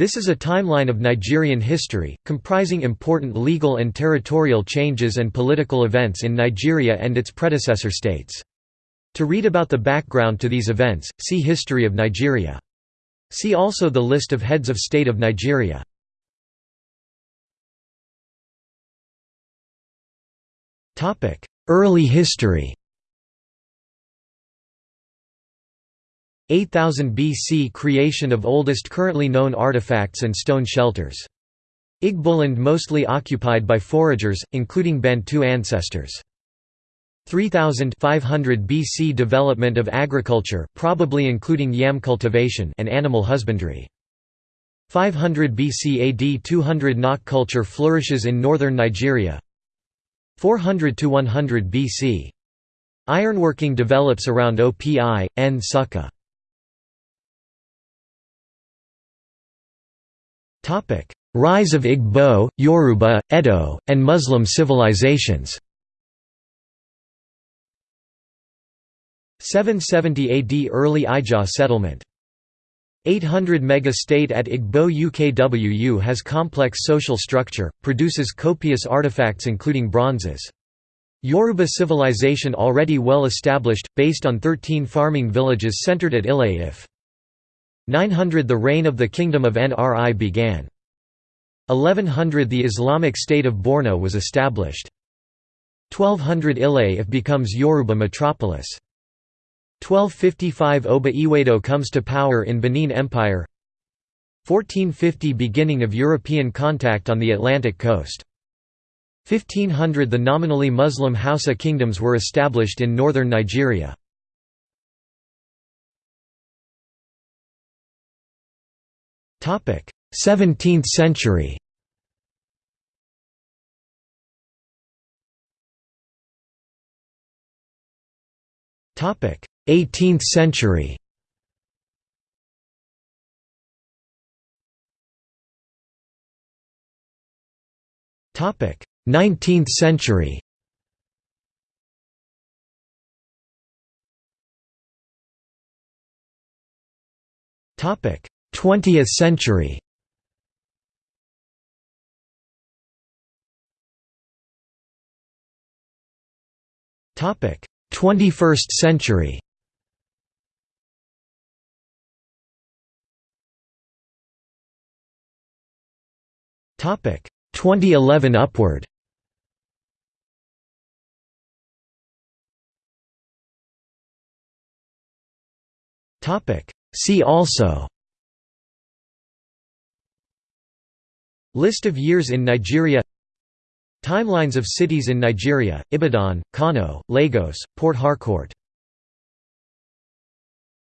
This is a timeline of Nigerian history, comprising important legal and territorial changes and political events in Nigeria and its predecessor states. To read about the background to these events, see History of Nigeria. See also the list of heads of state of Nigeria. Early history 8000 BC – Creation of oldest currently known artifacts and stone shelters. Igboland mostly occupied by foragers, including Bantu ancestors. 3500 BC – Development of agriculture, probably including yam cultivation and animal husbandry. 500 BC AD 200 Nok culture flourishes in northern Nigeria 400 to 100 BC. Ironworking develops around Opi, Nsukka. Rise of Igbo, Yoruba, Edo, and Muslim civilizations 770 AD Early Ijaw settlement 800 mega-state at Igbo Ukwu has complex social structure, produces copious artifacts including bronzes. Yoruba civilization already well established, based on 13 farming villages centered at Ile-Ife. 900 The reign of the Kingdom of Nri began. 1100 The Islamic State of Borno was established. 1200 Ile-Ife becomes Yoruba metropolis. 1255 Oba Ewedo comes to power in Benin Empire 1450 Beginning of European contact on the Atlantic coast 1500 The nominally Muslim Hausa kingdoms were established in northern Nigeria 17th century. Topic: 18th century. Topic: 19th century. Topic: 20th century. Topic 21st century. Topic 2011 upward. Topic See also List of years in Nigeria Timelines of cities in Nigeria, Ibadan, Kano, Lagos, Port Harcourt